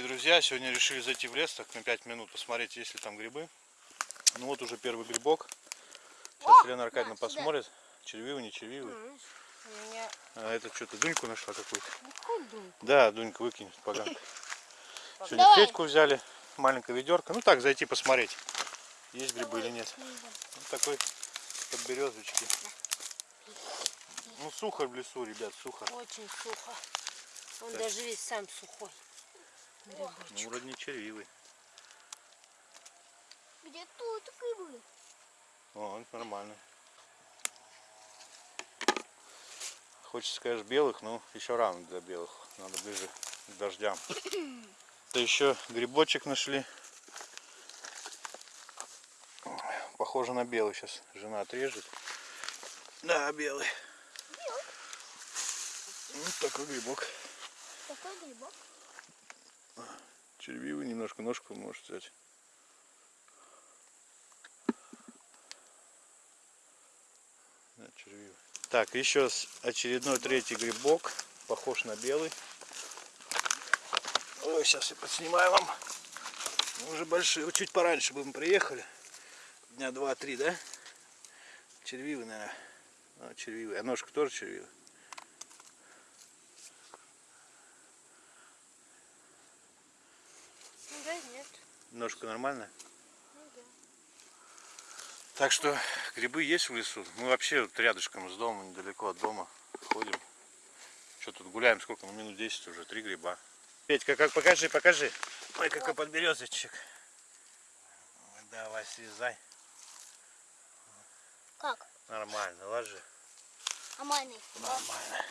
друзья, сегодня решили зайти в лес, так на 5 минут посмотреть, есть ли там грибы. Ну вот уже первый грибок. Сейчас Елена Аркадьевна на, сюда. посмотрит, червивый, не червивый. Меня А это что-то Дуньку нашла какую-то. дым? Да, Дунька выкинет поганка. Сегодня Давай. Федьку взяли, маленькое ведерко. Ну так, зайти посмотреть, есть грибы или нет. Вот такой подберезочки. Ну сухо в лесу, ребят, сухо. Очень сухо. Он даже весь сам сухой. Ну вроде не червивый. Где тут грибы? О, нормально. Хочется, конечно, белых, но еще рано для белых. Надо ближе к дождям. Это еще грибочек нашли. Похоже на белый. Сейчас жена отрежет. Да, белый. Вот такой грибок. Какой грибок? Червивый немножко ножку может взять. Да, червивый. Так, еще очередной третий грибок. Похож на белый. Ой, сейчас я подснимаю вам. Мы уже большие. Чуть пораньше бы мы приехали. Дня два-три, да? Червивый, наверное. А, червивый. А ножка тоже червивая. Ну да, Ножка нормальная? Ну. Так что грибы есть в лесу. Мы вообще вот рядышком с домом, недалеко от дома ходим. Что тут гуляем, сколько? Ну, минут 10 уже, три гриба. Петька, как покажи, покажи. Ой, какой подберезочек. Давай, срезай. Как? Нормально, ложи. Нормальный. Нормально.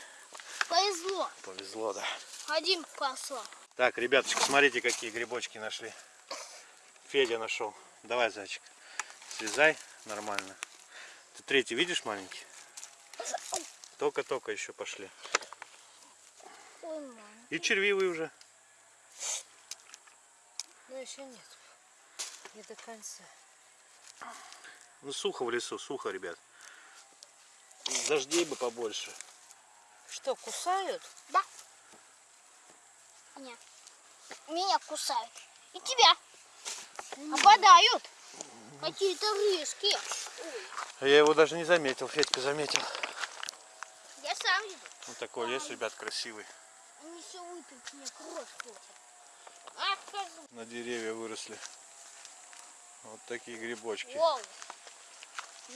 Повезло. Повезло, да. Один посла. Так, ребяточки, смотрите, какие грибочки нашли. Федя нашел. Давай, зайчик. Слезай нормально. Ты третий видишь маленький? Только-только еще пошли. И червивый уже. Но еще нет. Не до конца. Ну сухо в лесу, сухо, ребят. Дождей бы побольше. Что, кусают? Да. Нет. Меня кусают. И тебя. Нападают. Какие-то рыжки. А Я его даже не заметил, Федька заметил. Я сам иду. Вот такой лес, ребят, красивый. Они все выпить мне кровь. А, скажу. На деревья выросли. Вот такие грибочки. Воу.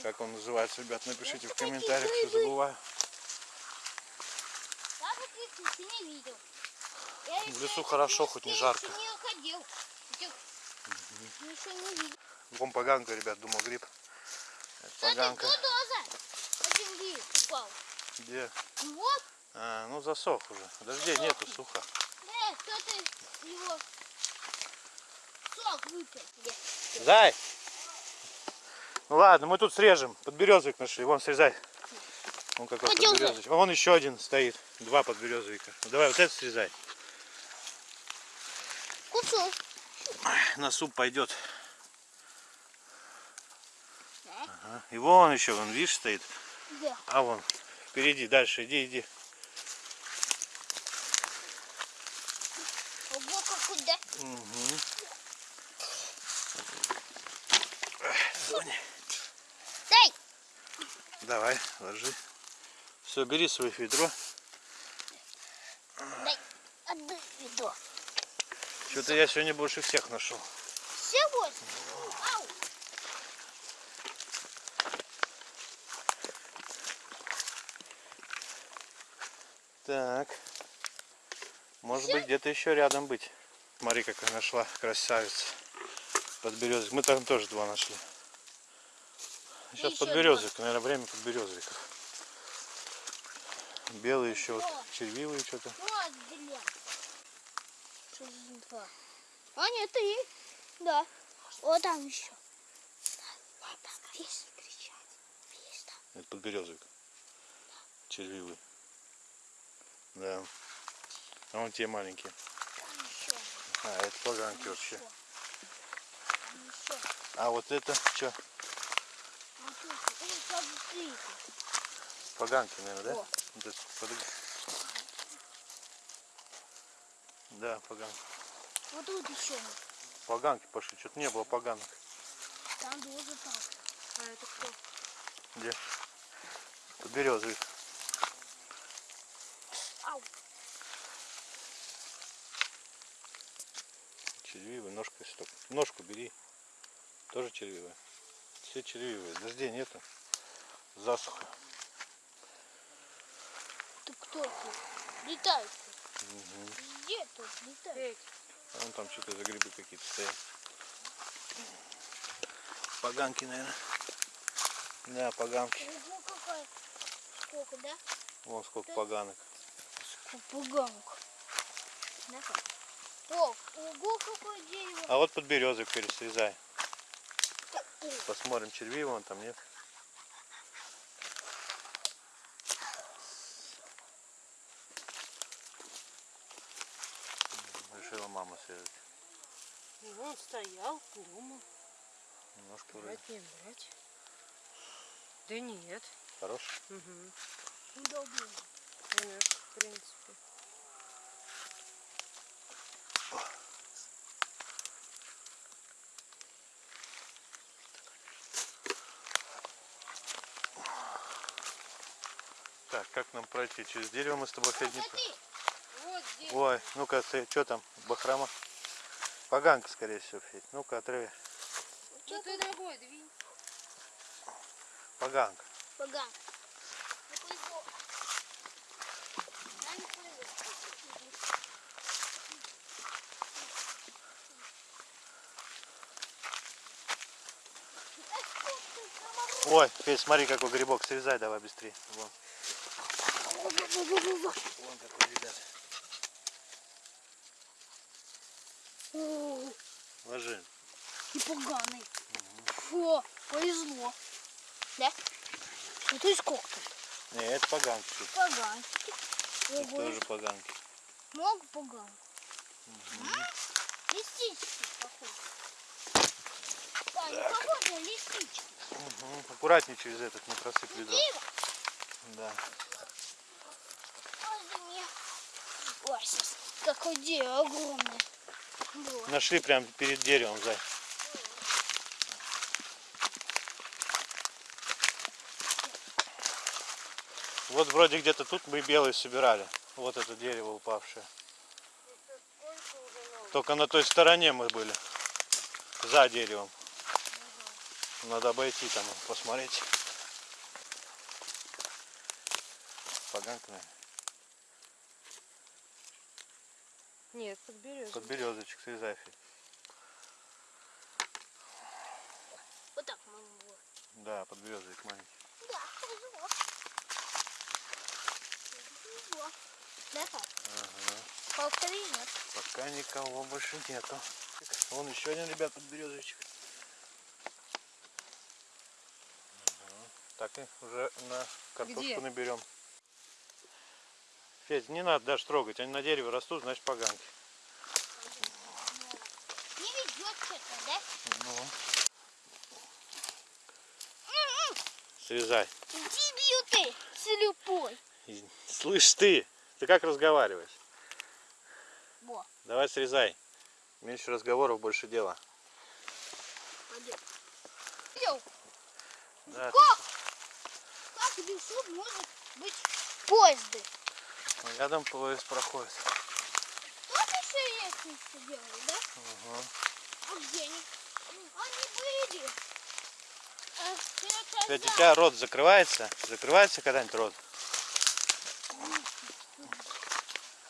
Как он называется, ребят, напишите в комментариях, что забываю. В лесу хорошо, хоть не жарко. Видел. Вон поганка, ребят, думал гриб. Это Кстати, поганка. кто доза? Один гриб упал. Где? Вот. А, ну засох уже. Дождей нету, сухо. Э, кто-то его сок выпил. Зай! Ну ладно, мы тут срежем. Подберезовик нашли. Вон срезай. Вон какой Пойдем, подберезовик. Вон еще один стоит. Два подберезовика. Ну, давай вот это срезай. На суп пойдет. Ага. И вон еще, вон, видишь, стоит. Где? А вон, впереди, дальше, иди, иди. Ого, как куда? Угу. Дай! Давай, ложи. Все, бери свое ведро. Дай! Отдай ведро. Что-то я сегодня больше всех нашел. Сегодня? Ау! Так. Может быть где-то еще рядом быть. Смотри, какая нашла красавица. Подберезовик. Мы там тоже два нашли. Сейчас еще подберезовик. Наверное, время подберезовиков. Белые еще вот, Два. червивые что-то. Вот. Что за два? А, нет, три. Да. Вот там еще. Там. Видишь, кричать. Там. Это подберезовик. Червивый. Да. А вон те маленькие. Там еще. А, это поганки вообще. Там еще. А вот это что? Поганки, наверное, да? О. Вот это, Да, поганки. Вот тут еще. Поганки пошли, что-то не было поганок. Там тоже так. А это кто? Где? Тут березовик. Ау. Червивый, ножка если только. Ножку бери. Тоже червивая. Все червивые. Дождей нету. Засуха. Ты кто тут? Летает. Мгм. Где тут летает? А вон там что-то за грибы какие-то стоят. Поганки, наверное. Да, поганки. Ого, какая. Сколько, да? Вон сколько поганок. Попуганок. Да? О, ого, какое дерево. А вот под березой пересрезай. Посмотрим, червивый он там нет. Срезать. ну, он стоял, думал, Немножко вроде. брать не брать. Да нет. Хорош. Угу. Удобно. Конечно, в принципе. Так, как нам пройти? Через дерево мы с тобой Федь, не. Вот здесь. Ой, ну-ка ты, что там, бахрома? Поганка, скорее всего, Федь. Ну-ка, отрыви. Ну ты ногой двинь. Поганка. Поган. Не повезло. Да, не повезло. Эх, сколько ты комаров. Ой, Федь, смотри, какой грибок. Срезай давай быстрее. Вон, вон какой, ребят. О, Ложи. И поганый. Фу, повезло. Да? Ну ты сколько тут? Не, это поганки. Тут, Поганчики. тут Ого, тоже поганки. много поган. Листички, похоже. Да, не похоже на листички. Мгм. Аккуратнее через этот, не. Дерево. Да. Меня. Ой, какое дерево огромное. Было. Нашли прямо перед деревом, Зай. Вот вроде где-то тут мы белые собирали. Вот это дерево упавшее. Только на той стороне мы были. За деревом. Надо обойти там посмотреть. Поганка, наверное. Нет, под березу. Под березочек срезай. Федь. Вот так было. Да, под березовик маленький. Да. Повезло. Да, пап? Ага. Повтори, нет. Пока никого больше нету. Вон еще один, ребят, под березовичек. Ага. Так и уже на картошку Где? наберем. Федь, не надо даже трогать. Они на дереве растут, значит поганки. Не ведет что-то, да? Ну. Срезай. Дебил ты, слепой. Слышь ты, ты как разговариваешь? Во, Давай срезай. Меньше разговоров, больше дела. пойдем. Да, как? Как решут может быть поезды? ты- рядом поезд проходит. Тут еще лестницу делали, да? Ага. Где они? Были. У тебя рот закрывается? Закрывается когда-нибудь рот?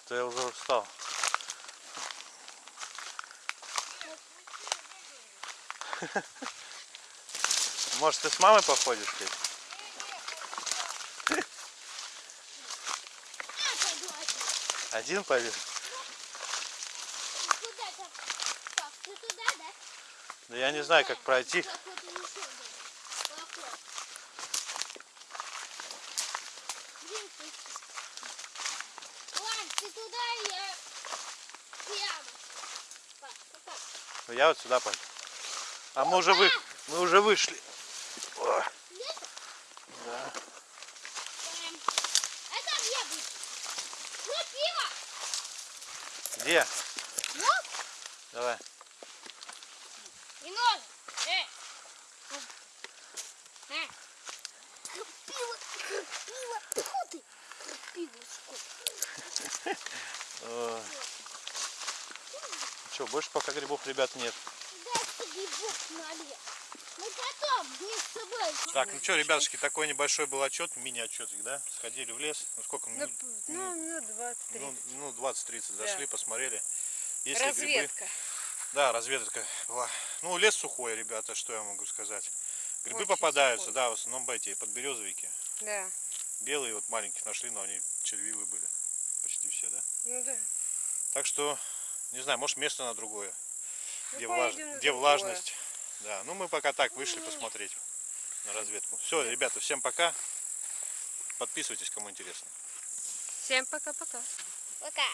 То я уже устал. Может, ты с мамой походишь, пойду один. Один пойдешь? Куда так? Так, ты туда, да? Да я не знаю, как пройти. Я вот. Ну, Я вот сюда пойду. А мы уже, вы... мы уже вышли. О, да. Эм, где? Вот. Давай. И нож. Э. Э. Крапива, крапива. Тьфу ты. Крапивушку. Что, больше пока грибов, ребят, нет. Дайте грибов налево. Мы потом вместе с собой. Так, ну что, ребятушки, такой небольшой был отчет, мини-отчетик, да? Сходили в лес. Ну сколько? Ну, минут? п- ну, минут 20-30. Ну, ну 20-30 Да. зашли, посмотрели. Есть ли грибы? Да, разведка была. Ну, лес сухой, ребята, что я могу сказать. Грибы Очень попадаются, сухой. да, в основном эти подберезовики. Да. Белые вот маленьких нашли, но они червивые были. Почти все, да? Ну да. Так что, не знаю, может место на другое. Ну, где, влаж- где другое. влажность. Да, ну мы пока так вышли посмотреть на разведку. Все, ребята, всем пока. Подписывайтесь, кому интересно. Всем пока-пока. Пока.